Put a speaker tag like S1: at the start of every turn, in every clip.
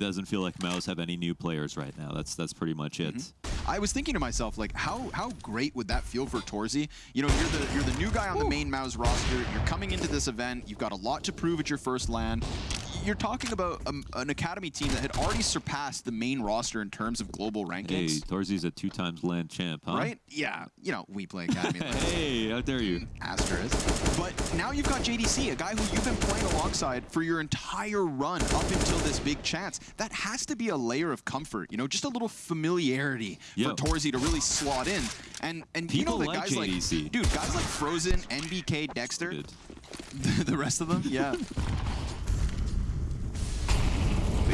S1: doesn't feel like MOUZ have any new players right now. That's that's pretty much it. Mm-hmm.
S2: I was thinking to myself, like, how how great would that feel for Torzsi? You know, you're the you're the new guy on the main MOUZ roster. You're coming into this event. You've got a lot to prove at your first LAN. You're talking about um, an academy team that had already surpassed the main roster in terms of global rankings.
S1: Hey. Torzsi's a two times LAN champ, huh?
S2: Right? Yeah. You know, we play academy. like
S1: Hey, how dare you?
S2: asterisk. But now you've got JDC, a guy who you've been playing alongside for your entire run up until this big chance. That has to be a layer of comfort, you know, just a little familiarity
S1: Yo.
S2: for Torzsi to really slot in. And and you know
S1: People
S2: the
S1: like
S2: guys
S1: JDC.
S2: like dude, guys like Frozen, NBK, Dexter, the rest of them, yeah.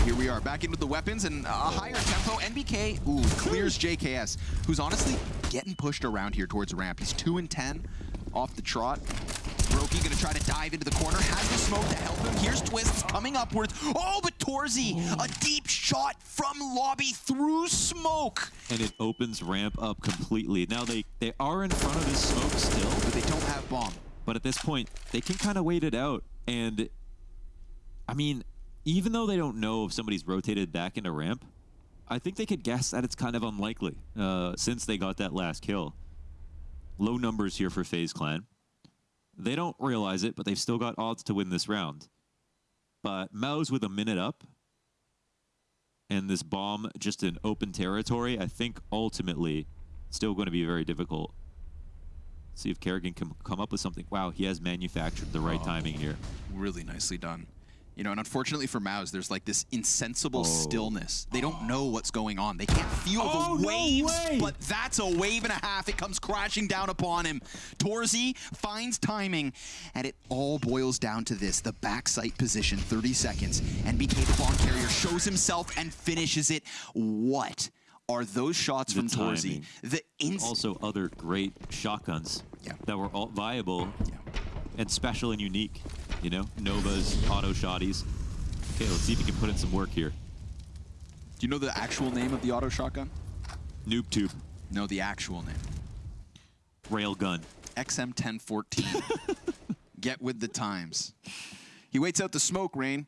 S2: Here we are, back into the weapons and a higher tempo. NBK, ooh, clears JKS, who's honestly getting pushed around here towards ramp. He's 2 and 10 off the trot. Broky gonna try to dive into the corner, has the smoke to help him. Here's Twistzz coming upwards. Oh, but Torzsi, a deep shot from lobby through smoke.
S1: And it opens ramp up completely. Now they they are in front of this smoke still,
S2: But they don't have bomb.
S1: but at this point they can kind of wait it out. And I mean, even though they don't know if somebody's rotated back into ramp, I think they could guess that it's kind of unlikely uh, since they got that last kill. Low numbers here for FaZe Clan. They don't realize it, but they've still got odds to win this round. But MOUZ with a minute up and this bomb just in open territory, I think ultimately still going to be very difficult. See if Karrigan can come up with something. Wow, he has manufactured the right timing here.
S2: Really nicely done. You know, and unfortunately for MOUZ, there's like this insensible
S1: Oh.
S2: stillness. They don't know what's going on. They can't feel
S1: Oh,
S2: the
S1: no
S2: waves,
S1: way.
S2: but that's a wave and a half. It comes crashing down upon him. Torzsi finds timing, and it all boils down to this. The backside position, 30 seconds. NBK, the bomb carrier, shows himself and finishes it. What are those shots
S1: The
S2: from
S1: Torzsi?
S2: The ins-
S1: Also, other great shotguns
S2: Yeah.
S1: that were all viable
S2: Yeah.
S1: And special and unique. You know, Novas, auto shotties. Okay, let's see if he can put in some work here.
S2: Do you know the actual name of the auto shotgun?
S1: Noob tube,
S2: No, the actual name.
S1: railgun.
S2: XM1014. Get with the times. He waits out the smoke rain,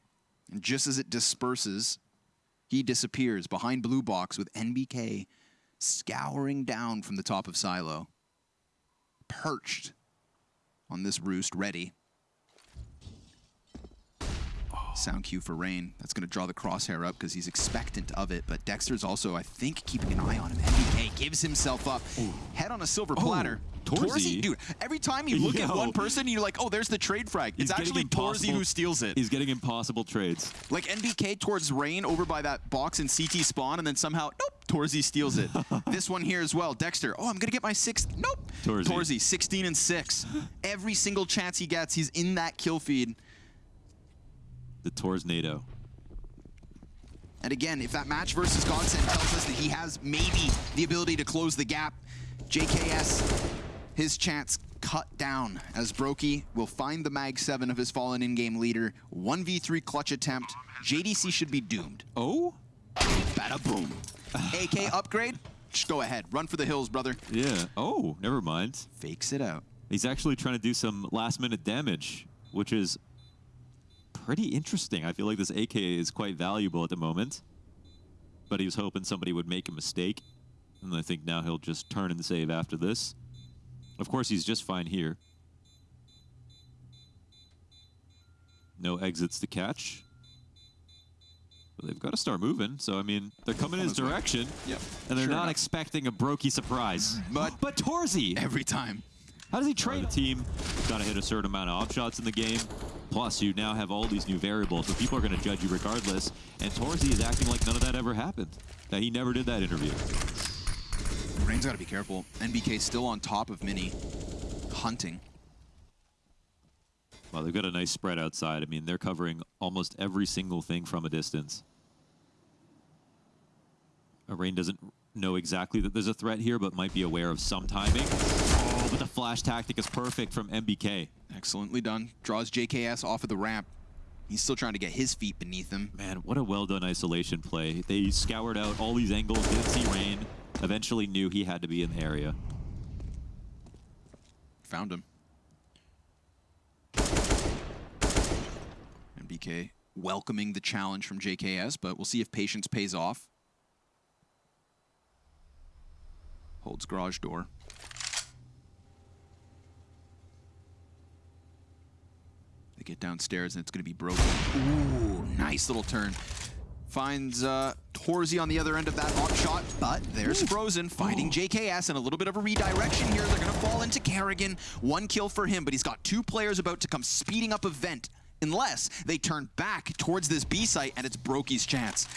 S2: and just as it disperses, he disappears behind blue box with NBK scouring down from the top of silo, perched on this roost, ready. Sound cue for Rain. That's going to draw the crosshair up because he's expectant of it. But Dexter's also, I think, keeping an eye on him. NBK gives himself up. Head on a silver oh, platter.
S1: Torzsi.
S2: dude, every time you look at one person, you're like, oh, there's the trade frag. It's actually
S1: Torzsi
S2: who steals it.
S1: He's getting impossible trades.
S2: Like NBK towards Rain over by that box in CT spawn, and then somehow, nope, Torzsi steals it. this one here as well. Dexter, oh, I'm going to get my sixth. Nope.
S1: Torzsi.
S2: 16 and 6. Every single chance he gets, he's in that kill feed.
S1: The Torsnado.
S2: And again, if that match versus Godsent tells us that he has maybe the ability to close the gap, JKS, his chance cut down as Broky will find the Mag 7 of his fallen in-game leader. 1v3 clutch attempt. JDC should be doomed.
S1: Oh?
S2: Bada boom. AK upgrade? Just go ahead. Run for the hills, brother.
S1: Yeah. Oh, never mind.
S2: Fakes it out.
S1: He's actually trying to do some last minute damage, which is pretty interesting. I feel like this AK is quite valuable at the moment. But he was hoping somebody would make a mistake. And I think now he'll just turn and save after this. Of course, he's just fine here. No exits to catch. But they've got to start moving. So, I mean, they're coming in his direction.
S2: Yep.
S1: And they're
S2: Sure
S1: not
S2: enough.
S1: expecting a Broky surprise.
S2: Mm, but-
S1: but Torzsi!
S2: Every time.
S1: How does he train The team? Got to hit a certain amount of AWP shots in the game. Plus, you now have all these new variables, so people are going to judge you regardless. And Torzsi is acting like none of that ever happened. That he never did that interview.
S2: Rain's got to be careful. NBK still on top of Mini. Hunting.
S1: Well, they've got a nice spread outside. I mean, they're covering almost every single thing from a distance. Rain doesn't know exactly that there's a threat here, but might be aware of some timing. But the flash tactic is perfect from NBK.
S2: Excellently done. Draws JKS off of the ramp. He's still trying to get his feet beneath him.
S1: Man, what a well done isolation play. They scoured out all these angles, didn't see Rain, eventually knew he had to be in the area.
S2: Found him. NBK welcoming the challenge from JKS, but we'll see if patience pays off. Holds garage door. Get downstairs and it's going to be broken. Ooh, nice little turn. Finds uh, Torzsi on the other end of that hot shot, but there's Frozen fighting JKS and a little bit of a redirection here. They're going to fall into Karrigan. One kill for him, but he's got two players about to come speeding up a vent unless they turn back towards this B site and it's Broky's chance.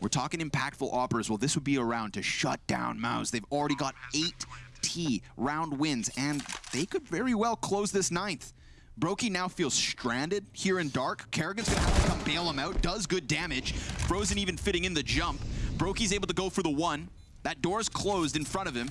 S2: We're talking impactful AWPers. Well, this would be a round to shut down MOUZ. They've already got eight T round wins, and they could very well close this ninth. Broky now feels stranded here in dark. Karrigan's gonna have to come bail him out. Does good damage. Frozen even fitting in the jump. Broky's able to go for the one. That door's closed in front of him.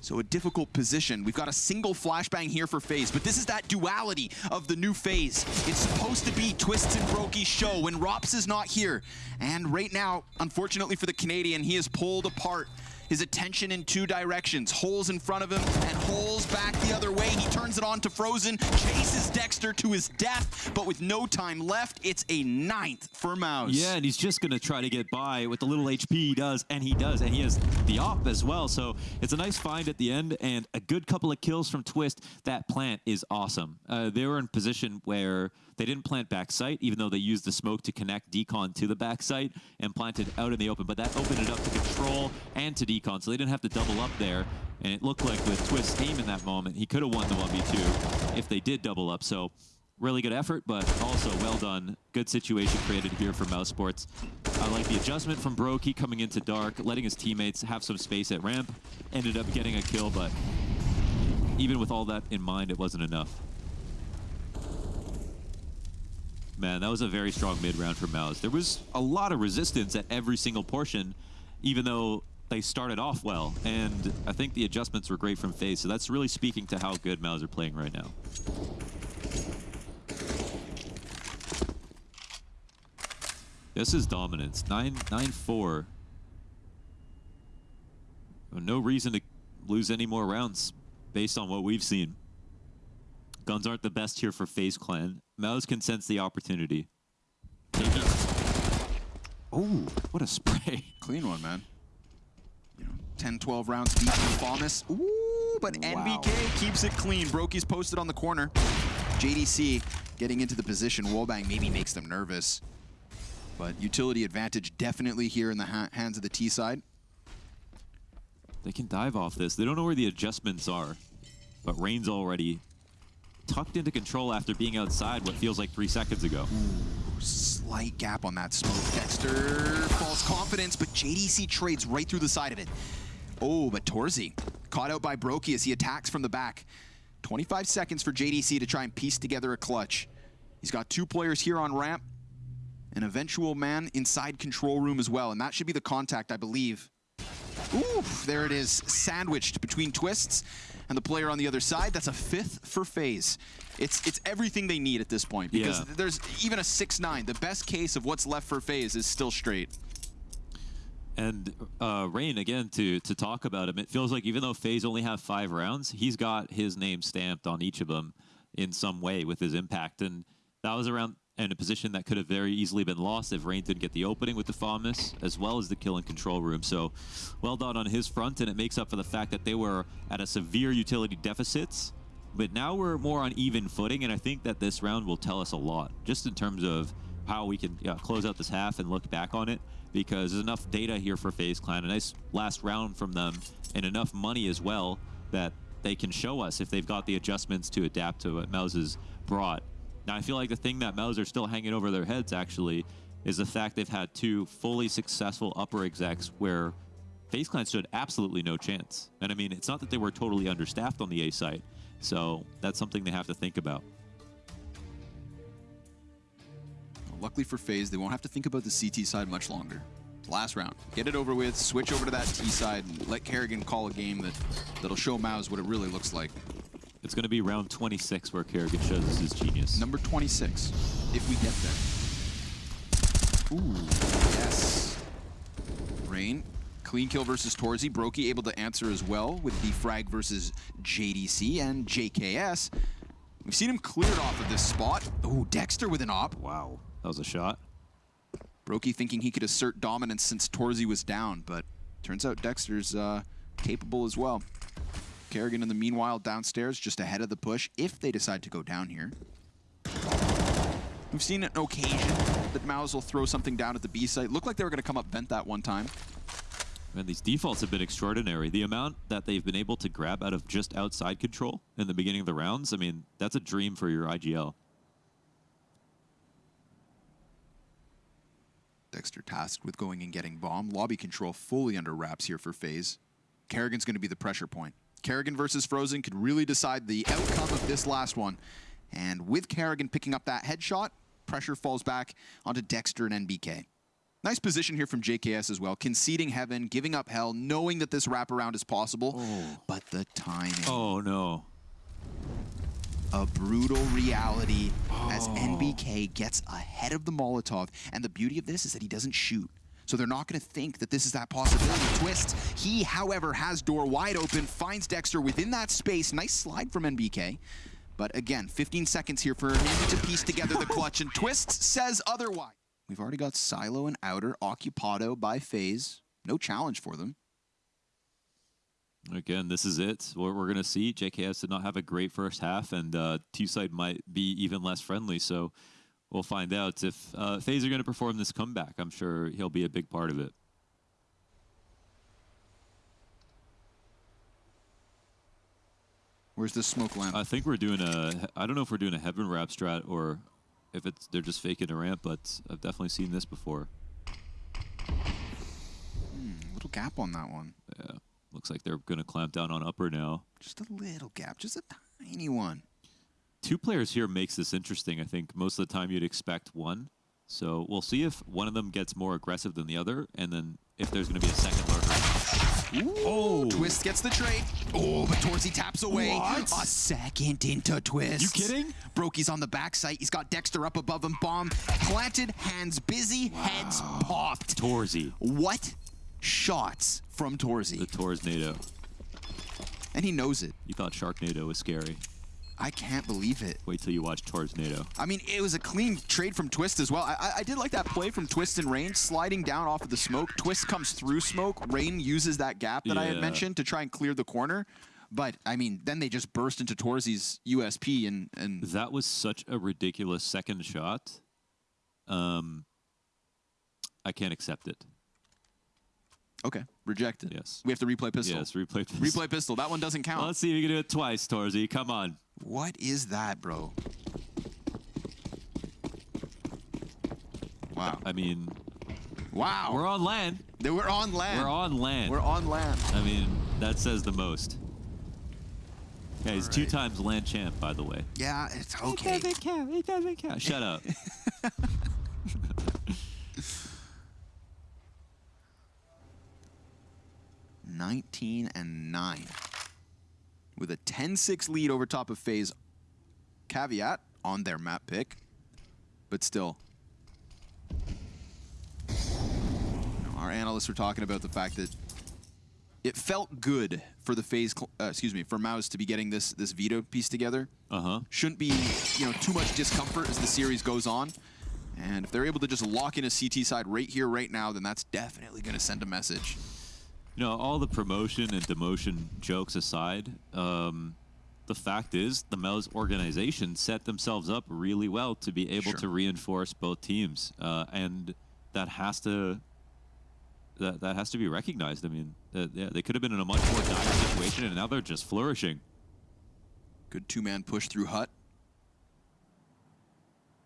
S2: So a difficult position. We've got a single flashbang here for FaZe, but this is that duality of the new phase. It's supposed to be Twistzz and Broky's show when ropz is not here. And right now, unfortunately for the Canadian, he is pulled apart his attention in two directions. Holes in front of him and holes back the other way. He turns it on to Frozen, chases Dexter to his death, but with no time left, it's a ninth for MOUZ.
S1: Yeah, and he's just going to try to get by with the little HP he does, and he does, and he has the off as well. So it's a nice find at the end, and a good couple of kills from Twist. That plant is awesome. Uh, they were in position where they didn't plant backside, even though they used the smoke to connect Decon to the backside and planted out in the open. But that opened it up to Control and to Decon, so they didn't have to double up there. And it looked like with Twist's aim in that moment, he could have won the 1v2 if they did double up. So really good effort, but also well done. Good situation created here for mousesports. I like the adjustment from Broky coming into Dark, letting his teammates have some space at ramp. Ended up getting a kill, but even with all that in mind, it wasn't enough. Man, that was a very strong mid-round for MOUZ. There was a lot of resistance at every single portion, even though they started off well. And I think the adjustments were great from FaZe, so that's really speaking to how good MOUZ are playing right now. This is dominance. 9-4. No reason to lose any more rounds based on what we've seen. Guns aren't the best here for FaZe Clan. MOUZ can sense the opportunity. Oh, what a spray.
S2: Clean one, man. You know, 10, 12 rounds deep in FAMAS. Ooh, but wow. NBK keeps it clean. Broky's posted on the corner. JDC getting into the position. Wallbang maybe makes them nervous. But utility advantage definitely here in the ha hands of the T side.
S1: They can dive off this. They don't know where the adjustments are. But Rain's already tucked into control after being outside what feels like three seconds ago.
S2: Ooh, slight gap on that smoke. Dexter false confidence, but JDC trades right through the side of it. Oh, but Torzsi caught out by Broky as he attacks from the back. 25 seconds for JDC to try and piece together a clutch. He's got two players here on ramp, an eventual man inside control room as well, and that should be the contact, I believe. Oof, there it is, sandwiched between Twistzz and the player on the other side. That's a fifth for FaZe. It's it's everything they need at this point because yeah. there's even a 6-9. The best case of what's left for FaZe is still straight.
S1: And uh, Rain, again, to, to talk about him, it feels like even though FaZe only have five rounds, he's got his name stamped on each of them in some way with his impact. And that was around in a position that could have very easily been lost if Rain didn't get the opening with the FAMAS, as well as the kill and control room. So well done on his front, and it makes up for the fact that they were at a severe utility deficits. But now we're more on even footing, and I think that this round will tell us a lot, just in terms of how we can yeah, close out this half and look back on it, because there's enough data here for FaZe Clan, a nice last round from them, and enough money as well that they can show us if they've got the adjustments to adapt to what MOUZ has brought now, I feel like the thing that MOUZ are still hanging over their heads, actually, is the fact they've had two fully successful upper execs where FaZe Clan stood absolutely no chance. And I mean, it's not that they were totally understaffed on the A site, so that's something they have to think about.
S2: Luckily for FaZe, they won't have to think about the CT side much longer. Last round. Get it over with, switch over to that T side, and let Karrigan call a game that, that'll show MOUZ what it really looks like.
S1: It's going to be round 26 where Karrigan shows us his genius.
S2: Number 26, if we get there. Ooh, yes. Rain, clean kill versus Torzsi. Broky able to answer as well with the frag versus JDC and JKS. We've seen him cleared off of this spot. Ooh, Dexter with an AWP.
S1: Wow. That was a shot.
S2: Broky thinking he could assert dominance since Torzsi was down, but turns out Dexter's uh, capable as well. Karrigan in the meanwhile downstairs, just ahead of the push, if they decide to go down here. We've seen an occasion that MOUZ will throw something down at the B site. Looked like they were going to come up vent that one time.
S1: Man, these defaults have been extraordinary. The amount that they've been able to grab out of just outside control in the beginning of the rounds, I mean, that's a dream for your IGL.
S2: Dexter tasked with going and getting bomb. Lobby control fully under wraps here for FaZe. Karrigan's going to be the pressure point. Karrigan versus Frozen could really decide the outcome of this last one. And with Karrigan picking up that headshot, pressure falls back onto Dexter and NBK. Nice position here from JKS as well, conceding heaven, giving up hell, knowing that this wraparound is possible,
S1: Oh.
S2: but the timing.
S1: Oh, no.
S2: a brutal reality as
S1: oh.
S2: Oh. Gets ahead of the Molotov. And the beauty of this is that he doesn't shoot. So they're not going to think that this is that possibility. Twist. He, however, has door wide open, finds Dexter within that space. Nice slide from NBK. But again, 15 seconds here for him to piece together the clutch, and Twist says otherwise. We've already got Silo and Outer occupado by FaZe. No challenge for them.
S1: Again, this is it. What we're going to see. JKS did not have a great first half, and uh, Two-Side might be even less friendly. So we'll find out if uh, FaZe are going to perform this comeback. I'm sure he'll be a big part of it.
S2: Where's this smoke lamp?
S1: I think we're doing a. I don't know if we're doing a heaven wrap strat or if it's they're just faking a ramp, but I've definitely seen this before.
S2: little gap on that one.
S1: Yeah, looks like they're going to clamp down on upper now.
S2: Just a little gap, just a tiny one.
S1: Two players here makes this interesting. I think most of the time you'd expect one. So we'll see if one of them gets more aggressive than the other, and then if there's going to be a second lurker.
S2: Oh! Twist gets the trade. Oh, but Torzsi taps away.
S1: What?
S2: A second into Twist.
S1: You kidding?
S2: Brokey's on the backside. He's got Dexter up above him. Bomb planted, hands busy, heads popped.
S1: Torzsi,
S2: What shots from
S1: the
S2: Torzsi?
S1: Tors NATO.
S2: And he knows it.
S1: You thought Sharknado was scary.
S2: I can't believe it.
S1: Wait till you watch Torsnado.
S2: I mean, it was a clean trade from Twist as well. I, I, I did like that play from Twist and Rain, sliding down off of the smoke. Twist comes through smoke. Rain uses that gap that I had mentioned to try and clear the corner. But, I mean, then they just burst into Torzsi's USP and, and
S1: That was such a ridiculous second shot. Um, I can't accept it.
S2: Okay, rejected.
S1: Yes.
S2: We have to replay pistol.
S1: Yes, replay. pistol.
S2: Replay pistol. That one doesn't count.
S1: Well, let's see if you can do it twice, Torzsi. Come on.
S2: What is that, bro? Wow.
S1: I mean,
S2: Wow.
S1: we're on
S2: LAN. We're on LAN.
S1: We're on LAN.
S2: We're on LAN.
S1: I mean, that says the most. Yeah, he's two times LAN champ, by the way.
S2: Yeah, it's okay.
S1: It doesn't count. It doesn't count. Shut up.
S2: 19 and 9. With a 10-6 lead over top of FaZe. Caveat on their map pick. But still. Our analysts were talking about the fact that it felt good for the FaZe, uh, excuse me, for Mouse to be getting this this veto piece together.
S1: Uh huh.
S2: Shouldn't be, you know, too much discomfort as the series goes on. And if they're able to just lock in a CT side right here, right now, then that's definitely going to send a message.
S1: You know, all the promotion and demotion jokes aside, um, the fact is the Mel's organization set themselves up really well to be able
S2: Sure.
S1: to reinforce both teams, uh, and that has to that that has to be recognized. I mean, uh, yeah, they could have been in a much more dire situation, and now they're just flourishing.
S2: Good two-man push through Hut.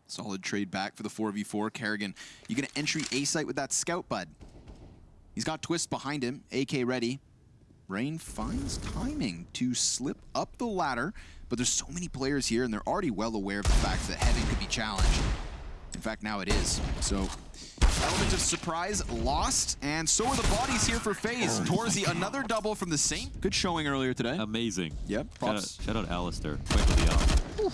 S2: Solid trade back for the 4v4. Karrigan, you going to entry A site with that scout, bud. He's got Twist behind him, AK ready. Rain finds timing to slip up the ladder, but there's so many players here, and they're already well aware of the fact that Heaven could be challenged. In fact, now it is. So, element of surprise lost, and so are the bodies here for FaZe. Oh, Torzsi, another double from the same. Good showing earlier today.
S1: Amazing.
S2: Yep,
S1: Shout out,
S2: props.
S1: shout out Alistair. Quick with the up.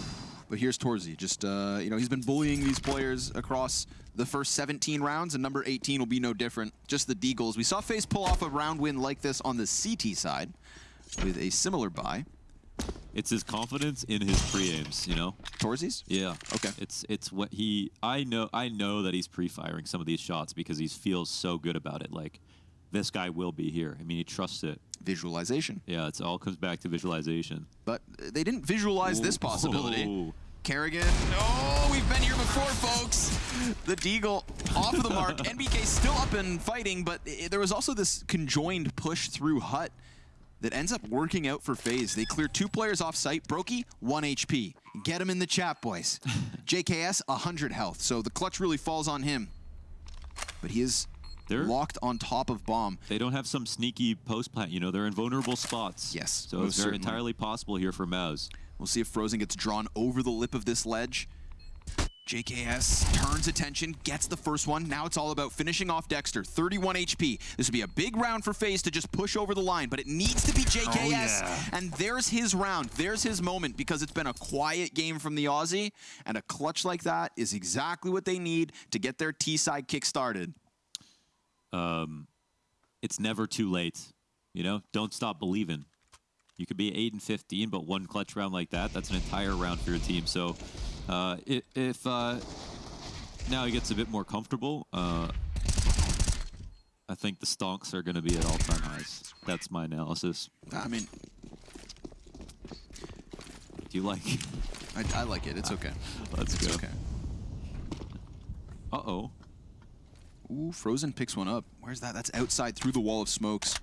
S2: But here's Torzsi. Just, uh, you know, he's been bullying these players across the first 17 rounds, and number 18 will be no different. Just the Deagles. We saw FaZe pull off a round win like this on the CT side with a similar buy.
S1: it's his confidence in his pre-aims, you know?
S2: Torsies?
S1: Yeah.
S2: Okay.
S1: It's it's what he I know I know that he's pre-firing some of these shots because he feels so good about it. Like this guy will be here. I mean, he trusts it.
S2: Visualization.
S1: Yeah, it's all comes back to visualization.
S2: But uh, they didn't visualize this
S1: Whoa.
S2: possibility. Karrigan. Oh, we've been here before, folks. The Deagle off of the mark. NBK still up and fighting, but i- there was also this conjoined push through Hut that ends up working out for FaZe. They clear two players off site. Broky, 1 HP. Get him in the chat, boys. JKS, 100 health. So the clutch really falls on him. But he is
S1: They're-
S2: locked on top of Bomb.
S1: They don't have some sneaky post plant, you know, they're in vulnerable spots.
S2: Yes,
S1: So it's
S2: certainly.
S1: entirely possible here for MOUZ.
S2: We'll see if Frozen gets drawn over the lip of this ledge. JKS turns attention, gets the first one. Now it's all about finishing off Dexter. 31 HP. This would be a big round for FaZe to just push over the line, but it needs to be JKS.
S1: Oh, yeah.
S2: And there's his round. There's his moment because it's been a quiet game from the Aussie, and a clutch like that is exactly what they need to get their T-side kick started.
S1: It's never too late. You know, don't stop believing. You could be 8 and 15, but one clutch round like that, that's an entire round for your team. So uh, if uh, now he gets a bit more comfortable, uh, I think the stonks are going to be at all-time highs. That's my analysis.
S2: I mean,
S1: Do you like?
S2: I, I like it. It's okay.
S1: Let's
S2: It's
S1: go.
S2: okay.
S1: Uh-oh.
S2: Ooh, Frozen picks one up. Where's that? That's outside through the wall of smokes.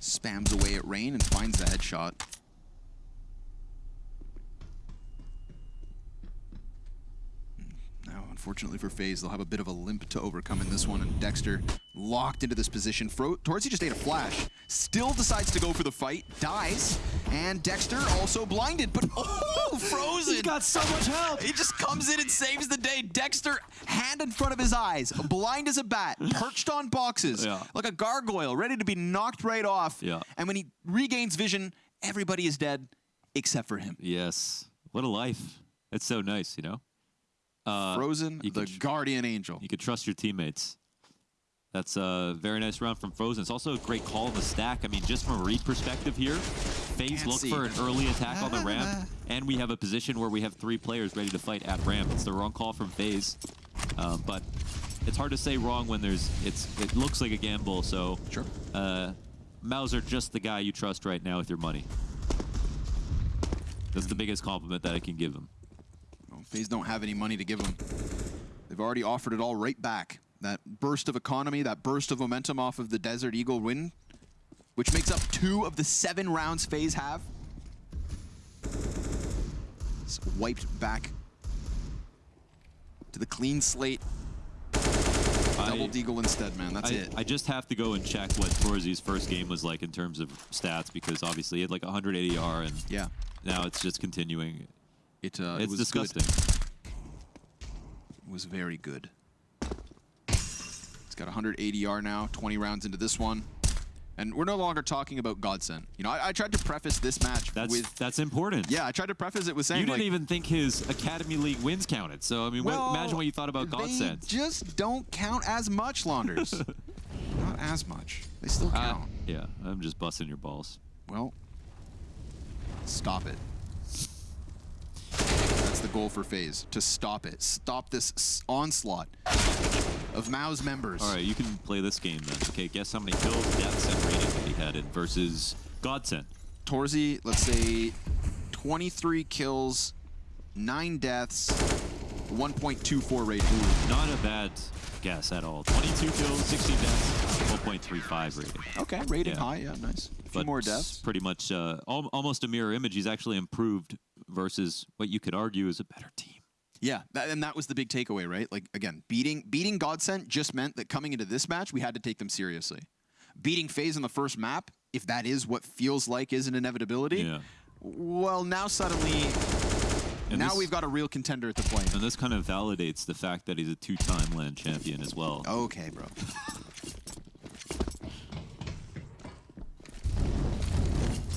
S2: Spams away at Rain and finds the headshot. Hmm. Now, unfortunately for FaZe, they'll have a bit of a limp to overcome in this one, and Dexter locked into this position. Fro Torzsi just ate a flash, still decides to go for the fight, dies, and Dexter also blinded, but oh, Frozen!
S1: He's got so much help!
S2: He just comes in and saves the day. Dexter, hand in front of his eyes, blind as a bat, perched on boxes,
S1: Yeah.
S2: like a gargoyle, ready to be knocked right off.
S1: Yeah.
S2: And when he regains vision, everybody is dead except for him.
S1: Yes. What a life. It's so nice, you know? Uh,
S2: Frozen,
S1: you
S2: the guardian angel.
S1: You could trust your teammates. That's a very nice round from Frozen. It's also a great call in the stack. I mean, just from a read perspective here, FaZe look for an early attack on the ramp, and we have a position where we have three players ready to fight at ramp. It's the wrong call from FaZe, um, but it's hard to say wrong when there's it's it looks like a gamble. So
S2: Sure.
S1: uh, Mauser just the guy you trust right now with your money. That's the biggest compliment that I can give him.
S2: Well, FaZe don't have any money to give him. They've already offered it all right back. That burst of economy, that burst of momentum off of the Desert Eagle win, which makes up two of the seven rounds FaZe have. It's wiped back to the clean slate. Double Deagle instead, man. That's
S1: I,
S2: it.
S1: I just have to go and check what Torzsi's first game was like in terms of stats because obviously he had like 180 R and
S2: yeah.
S1: now it's just continuing.
S2: It, uh, it
S1: It's
S2: was
S1: disgusting.
S2: Good. It was very good. Got 180 R now, 20 rounds into this one. And we're no longer talking about Godsent. You know, I, I tried to preface this match
S1: That's
S2: with...
S1: that's important.
S2: Yeah, I tried to preface it with saying,
S1: You didn't
S2: like,
S1: even think his Academy League wins counted. So I mean, what, imagine what you thought about
S2: They
S1: Godsent.
S2: just don't count as much, Launders. Not as much. They still
S1: Uh,
S2: count.
S1: yeah, I'm just busting your balls.
S2: Well, stop it. That's the goal for FaZe, to stop it. Stop this s- onslaught of MOUZ members.
S1: All right, you can play this game then. Okay, guess how many kills, deaths, and rating that he had in versus Godsent.
S2: Torzsi, let's say 23 kills, 9 deaths, 1.24 rating.
S1: Not a bad guess at all. 22 kills, 16 deaths, 1.35 rating.
S2: Okay, rating
S1: Yeah.
S2: high, yeah, nice. A few
S1: but
S2: more deaths.
S1: Pretty much uh, al- almost a mirror image. He's actually improved versus what you could argue is a better team.
S2: Yeah, that, and that was the big takeaway, right? Like again, beating beating Godsent just meant that coming into this match, we had to take them seriously. Beating FaZe on the first map, if that is what feels like is an inevitability,
S1: Yeah.
S2: well, now suddenly,
S1: And
S2: now
S1: this-
S2: we've got a real contender to play.
S1: And this kind of validates the fact that he's a two-time LAN champion as well.
S2: Okay, bro.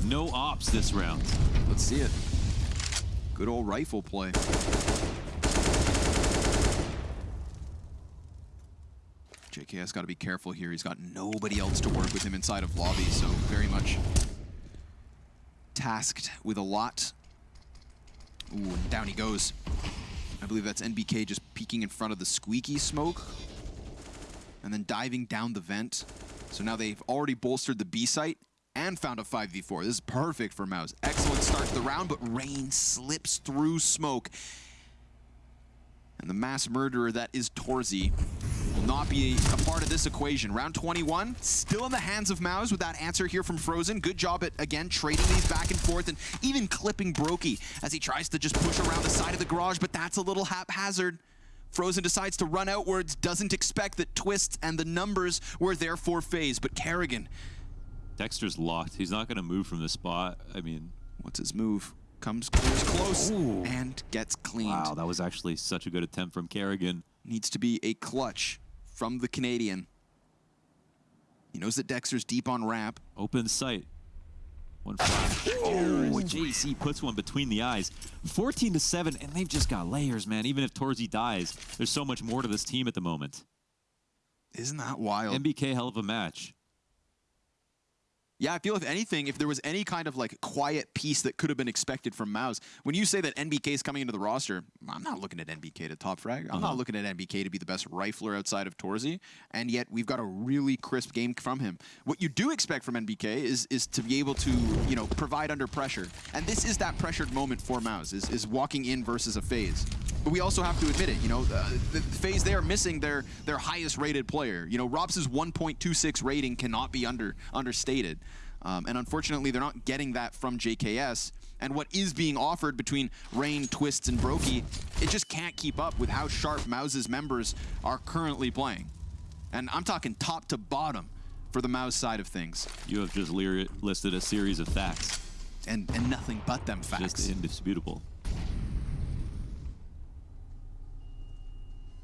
S1: No AWPs this round.
S2: Let's see it. Good old rifle play. JKS got to be careful here. He's got nobody else to work with him inside of lobby, so very much tasked with a lot. Ooh, and down he goes. I believe that's NBK just peeking in front of the squeaky smoke. And then diving down the vent. So now they've already bolstered the B site and found a 5v4. This is perfect for MOUZ. Excellent start to the round, but Rain slips through smoke. And the mass murderer that is Torzsi not be a part of this equation. Round 21, still in the hands of MOUZ with that answer here from Frozen. Good job at, again, trading these back and forth and even clipping Broky as he tries to just push around the side of the garage, but that's a little haphazard. Frozen decides to run outwards, doesn't expect that Twistzz and the numbers were there for FaZe, but Karrigan,
S1: Dexter's locked. He's not going to move from the spot. I mean,
S2: what's his move? Comes close, close
S1: Ooh.
S2: and gets cleaned.
S1: wow, that was actually such a good attempt from Karrigan.
S2: Needs to be a clutch from the Canadian. He knows that Dexter's deep on wrap.
S1: Open sight. One flash. Oh, JC puts one between the eyes. 14 to 7, and they've just got layers, man. Even if Torzsi dies, there's so much more to this team at the moment.
S2: Isn't that wild?
S1: NBK, hell of a match.
S2: Yeah, I feel if anything, if there was any kind of like quiet piece that could have been expected from MOUZ, when you say that NBK is coming into the roster, I'm not looking at NBK to top frag. I'm
S1: Uh-huh.
S2: not looking at NBK to be the best rifler outside of Torzsi, and yet we've got a really crisp game from him. What you do expect from NBK is is to be able to, you know, provide under pressure. And this is that pressured moment for MOUZ, is, is walking in versus a FaZe. But we also have to admit it, you know, uh, the FaZe they are missing their their highest rated player. You know, ropz's 1.26 rating cannot be under understated. Um, and unfortunately, they're not getting that from JKS. And what is being offered between Rain, Twistzz, and Broky, it just can't keep up with how sharp MOUZ's members are currently playing. And I'm talking top to bottom for the MOUZ side of things.
S1: You have just listed a series of facts.
S2: And, and nothing but them facts.
S1: Just indisputable.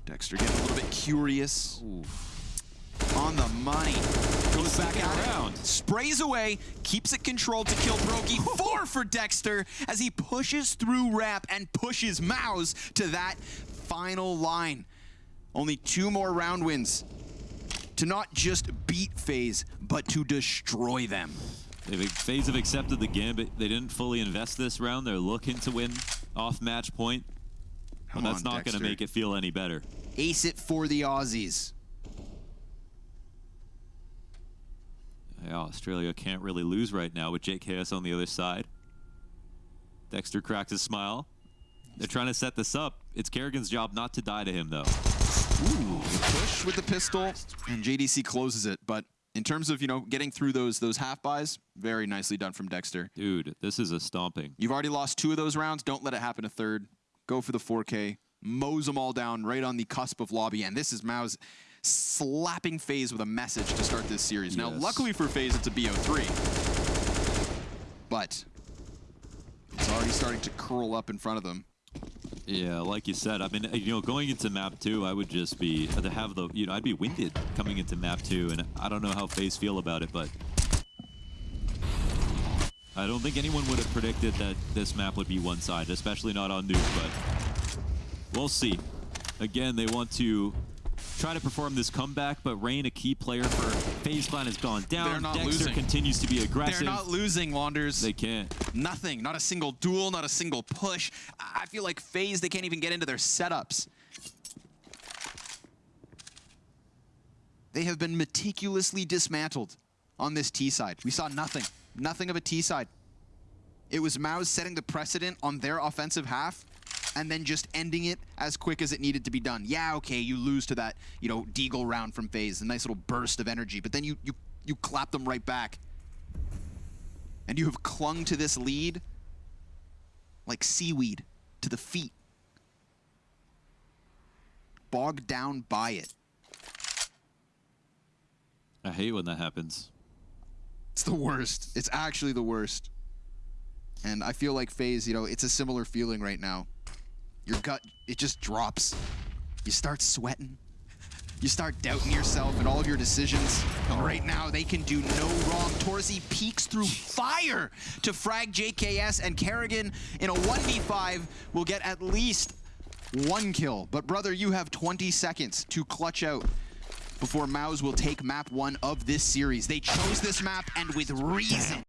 S2: Dexter getting a little bit curious.
S1: Ooh.
S2: On the money. Goes back
S1: around.
S2: Sprays away. Keeps it controlled to kill Broky. Four for Dexter as he pushes through ramp and pushes MOUZ to that final line. Only two more round wins to not just beat FaZe, but to destroy them.
S1: They've FaZe have accepted the gambit. They didn't fully invest this round. They're looking to win off match point. But
S2: Come
S1: that's
S2: on,
S1: not going to make it feel any better.
S2: Ace it for the Aussies.
S1: Yeah, Australia can't really lose right now with JKS on the other side. Dexter cracks a smile. They're trying to set this up. It's Karrigan's job not to die to him, though.
S2: Ooh, push with the pistol, and JDC closes it. But in terms of you know getting through those those half buys, very nicely done from Dexter.
S1: Dude, this is a stomping.
S2: You've already lost two of those rounds. Don't let it happen a third. Go for the 4K. Mows them all down right on the cusp of lobby. And this is MOUZ slapping FaZe with a message to start this series. Now, luckily for FaZe, it's a BO3. But it's already starting to curl up in front of them.
S1: Yeah, like you said, I mean, you know, going into map two, I would just be to have the, you know, I'd be winded coming into map two, and I don't know how FaZe feel about it, but I don't think anyone would have predicted that this map would be one-sided, especially not on Nuke, but we'll see. Again, they want to try to perform this comeback, but Rain, a key player for FaZe Clan, has gone down.
S2: They're not
S1: Dexter
S2: losing.
S1: continues to be aggressive.
S2: They're not losing, Launders.
S1: They can't.
S2: Nothing. Not a single duel, not a single push. I I feel like FaZe, they can't even get into their setups. They have been meticulously dismantled on this T side. We saw nothing. Nothing of a T side. It was MOUZ setting the precedent on their offensive half and then just ending it as quick as it needed to be done. Yeah, okay, you lose to that, you know, Deagle round from FaZe, a nice little burst of energy, but then you you you clap them right back. And you have clung to this lead like seaweed to the feet. Bogged down by it.
S1: I hate when that happens.
S2: It's the worst. It's actually the worst. And I feel like FaZe, you know, it's a similar feeling right now. Your gut, it just drops. You start sweating. You start doubting yourself and all of your decisions. And right now, they can do no wrong. Torzsi peeks through fire to frag JKS, and Karrigan in a 1v5 will get at least one kill. But brother, you have 20 seconds to clutch out before MOUZ will take map one of this series. They chose this map, and with reason.